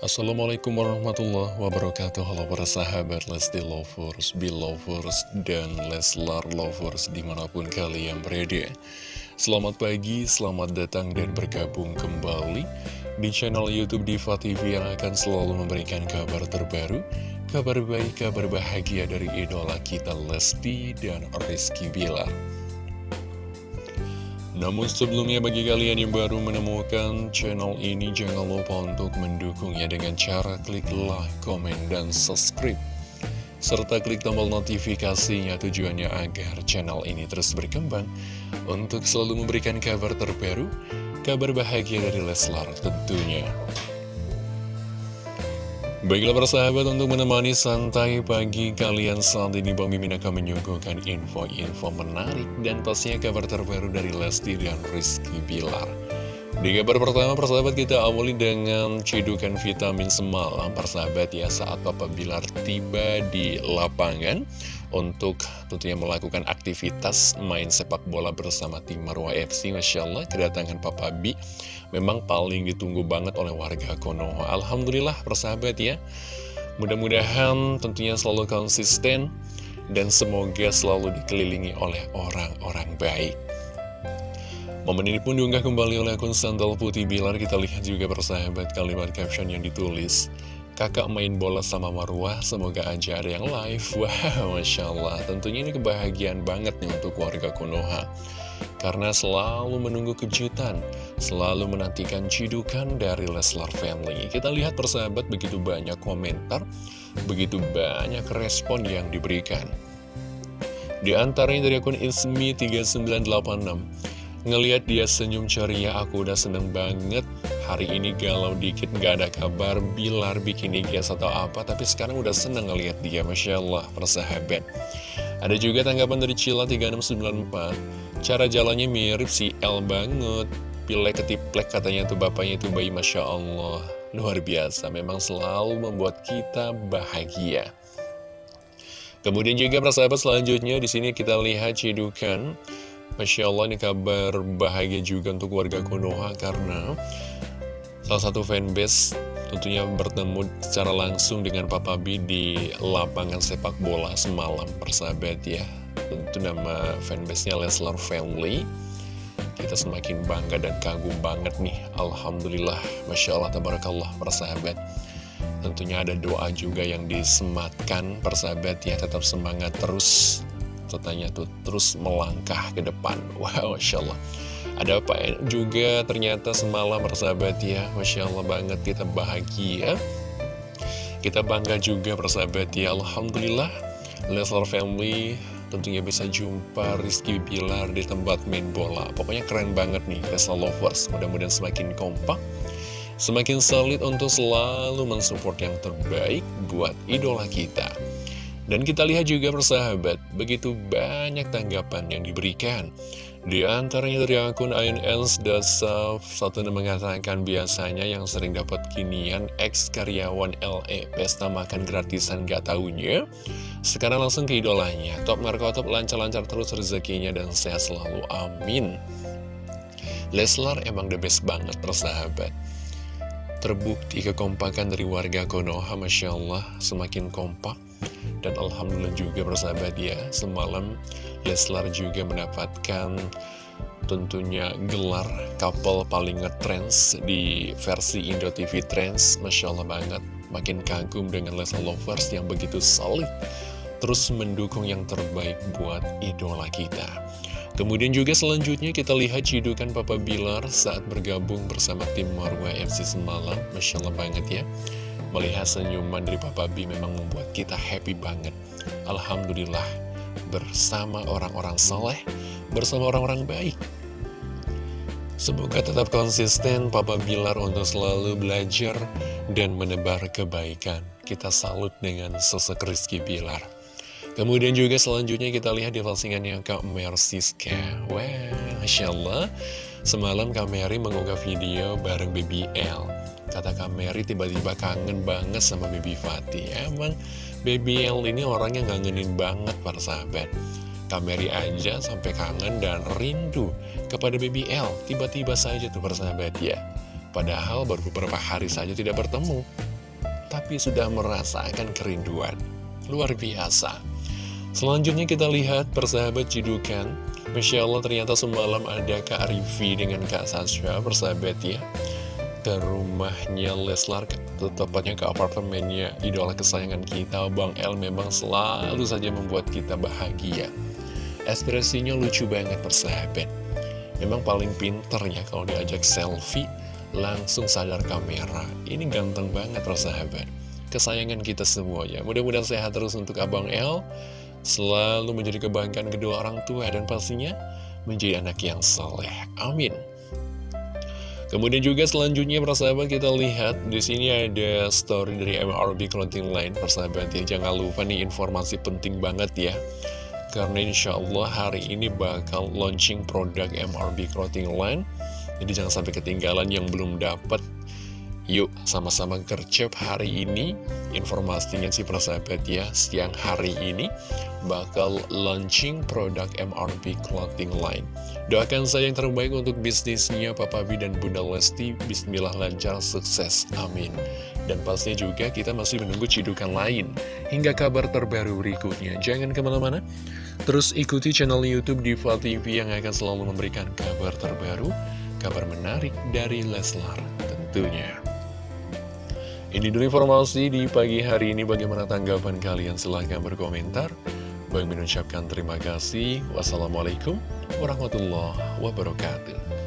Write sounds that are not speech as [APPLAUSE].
Assalamualaikum warahmatullahi wabarakatuh. Halo para sahabat Lesti Lovers, Belovers, dan Leslar Lovers di mana pun kalian berada. Selamat pagi, selamat datang dan bergabung kembali di channel Youtube Diva TV yang akan selalu memberikan kabar terbaru Kabar baik, kabar bahagia dari idola kita Lesti dan Rizky Bilar namun sebelumnya bagi kalian yang baru menemukan channel ini jangan lupa untuk mendukungnya dengan cara klik like, komen, dan subscribe. Serta klik tombol notifikasinya tujuannya agar channel ini terus berkembang untuk selalu memberikan kabar terbaru, kabar bahagia dari Leslar tentunya. Baiklah persahabat untuk menemani santai pagi kalian saat ini Bang Mimin akan menyuguhkan info-info menarik dan pastinya kabar terbaru dari Lesti dan Rizky Bilar. Di kabar pertama persahabat kita awali dengan cidukan vitamin semalam persahabat ya saat Papa Bilar tiba di lapangan untuk tentunya melakukan aktivitas main sepak bola bersama tim Marwah FC. Masya Allah, kedatangan Papa B memang paling ditunggu banget oleh warga Konoha. Alhamdulillah, persahabat ya. Mudah-mudahan tentunya selalu konsisten dan semoga selalu dikelilingi oleh orang-orang baik. Momen ini pun diunggah kembali oleh akun Sandal Putih Bilar. Kita lihat juga persahabat kalimat caption yang ditulis. Kakak main bola sama Marwah, semoga aja ada yang live. [LAUGHS] Wow, Masya Allah. Tentunya ini kebahagiaan banget nih untuk warga Konoha. Karena selalu menunggu kejutan, selalu menantikan cidukan dari Leslar Family. Kita lihat persahabat begitu banyak komentar, begitu banyak respon yang diberikan. Di antaranya dari akun Ismi3986, Ngeliat dia senyum ceria, aku udah seneng banget. Hari ini galau dikit, gak ada kabar, Bilar bikin IG atau apa, tapi sekarang udah seneng ngeliat dia, Masya Allah, persahabat. Ada juga tanggapan dari Cila 3694, cara jalannya mirip si L banget. Pilek ketiplek katanya tuh bapaknya itu bayi, Masya Allah. Luar biasa, memang selalu membuat kita bahagia. Kemudian juga persahabat selanjutnya di sini kita lihat cidukan Masya Allah ini kabar bahagia juga untuk warga Konoha karena salah satu fanbase tentunya bertemu secara langsung dengan Papa B di lapangan sepak bola semalam persahabat ya. Tentu nama fanbase-nya Leslar Family. Kita semakin bangga dan kagum banget nih. Alhamdulillah Masya Allah Tabarakallah persahabat. Tentunya ada doa juga yang disematkan persahabat ya tetap semangat terus katanya tuh terus melangkah ke depan. [LAUGHS] Wow, Masya Allah. Ada apa juga ternyata semalam persahabat ya Masya Allah banget kita bahagia. Kita bangga juga persahabat ya. Alhamdulillah Leslar Family tentunya bisa jumpa Rizky Bilar di tempat main bola. Pokoknya keren banget nih Leslar Lovers. Mudah-mudahan semakin kompak Semakin solid untuk selalu mensupport yang terbaik buat idola kita dan kita lihat juga persahabat, begitu banyak tanggapan yang diberikan. Di antaranya dari akun INS Dasaf, satu mengatakan biasanya yang sering dapat kinian ex karyawan LE, pesta makan gratisan gak taunya. Sekarang langsung ke idolanya, top top lancar-lancar terus rezekinya dan sehat selalu, amin. Leslar emang the best banget persahabat. Terbukti kekompakan dari warga Konoha, Masya Allah, semakin kompak dan Alhamdulillah juga bersahabat ya Semalam Leslar juga mendapatkan tentunya gelar couple paling ngetrends di versi Indo TV Trends Masya Allah banget Makin kagum dengan Leslar Lovers yang begitu solid Terus mendukung yang terbaik buat idola kita. Kemudian juga selanjutnya kita lihat cidukan Papa Bilar saat bergabung bersama tim Marwah FC semalam. Masya Allah banget ya Melihat senyuman dari Papa B memang membuat kita happy banget. Alhamdulillah, bersama orang-orang soleh, bersama orang-orang baik. Semoga tetap konsisten Papa Bilar untuk selalu belajar dan menebar kebaikan. Kita salut dengan sosok Rizky Bilar. Kemudian juga selanjutnya kita lihat di postingannya Kak Mersiska. Wah, Masya Allah. Semalam Kak Mary mengunggah video bareng BBL. Kata Kak Mary tiba-tiba kangen banget sama Baby Fatih. Emang Baby L ini orangnya ngangenin banget para sahabat. Kak Mary aja sampai kangen dan rindu kepada Baby L. Tiba-tiba saja tuh para sahabat ya. Padahal baru beberapa hari saja tidak bertemu Tapi sudah merasakan kerinduan. Luar biasa. Selanjutnya kita lihat persahabat jidukan Masya Allah ternyata semalam ada Kak Rivi dengan Kak Sasha persahabat ya ke rumahnya Leslar, tepatnya ke apartemennya idola kesayangan kita, Bang El memang selalu saja membuat kita bahagia. Ekspresinya lucu banget persahabat. Memang paling pinter ya kalau diajak selfie, langsung sadar kamera. Ini ganteng banget persahabat. Kesayangan kita semuanya. Mudah-mudahan sehat terus untuk Abang El. Selalu menjadi kebanggaan kedua orang tua dan pastinya menjadi anak yang soleh. Amin. Kemudian juga selanjutnya persahabat kita lihat di sini ada story dari MRB Clothing Line. Persahabat ya jangan lupa nih informasi penting banget ya. Karena insya Allah hari ini bakal launching produk MRB Clothing Line. Jadi jangan sampai ketinggalan yang belum dapat Yuk sama-sama gercep hari ini. Informasinya sih persahabat ya Siang hari ini bakal launching produk MRP Clothing Line. Doakan saya yang terbaik untuk bisnisnya Papa B dan Bunda Lesti. Bismillah lancar sukses Amin. Dan pasti juga kita masih menunggu cidukan lain. Hingga kabar terbaru berikutnya. Jangan ke mana-mana. Terus ikuti channel Youtube Diva TV yang akan selalu memberikan kabar terbaru Kabar menarik dari Leslar tentunya ini dulu informasi di pagi hari ini bagaimana tanggapan kalian silahkan berkomentar. Bang mengucapkan terima kasih. Wassalamualaikum warahmatullahi wabarakatuh.